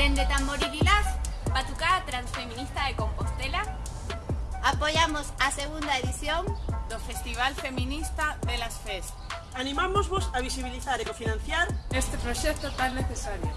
Dende Tamboriquilás, Batucada Transfeminista de Compostela, apoiamos a segunda edición do Festival Feminista de las FES. Animámosvos a visibilizar e cofinanciar este proxecto tan necesario.